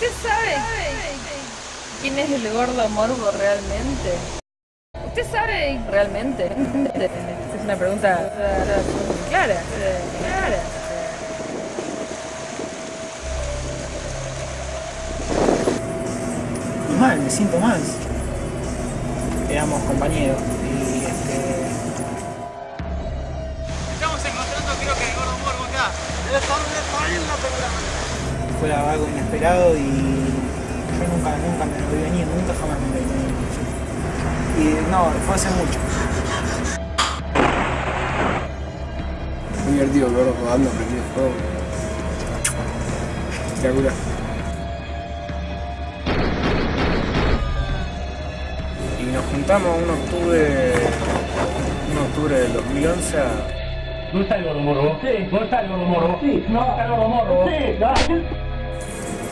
¿Usted sabe quién es el gordo morbo realmente? ¿Usted sabe realmente? Es una pregunta clara, clara. Mal, me siento mal. Éramos compañeros y este... Estamos encontrando creo que el gordo morbo acá. Debe estar fue algo inesperado y yo nunca, nunca me lo vi venir, nunca jamás me lo vi venir. Y no, fue hace mucho. Muy divertido, gordo, jugando, prendido fuego. Espectacular. Y nos juntamos un octubre, un octubre del 2011 a ¿Dónde está el gordo morbo? Sí. ¿Dónde está el gordo morbo? Sí. No, está el gordo morbo. Sí, dale.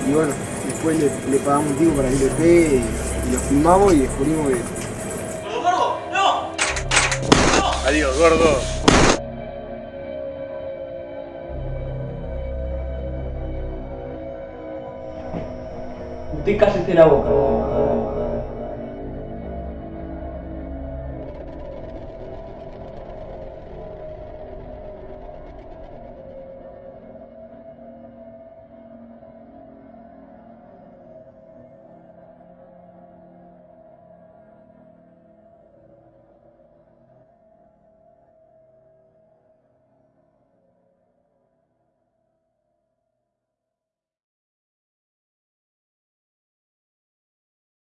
Y bueno, después le, le pagamos un tipo para que le pegue y, y lo filmamos y descubrimos que... ¡Gordo morbo! ¡No! ¡No! Adiós, gordo. Usted cállese la boca.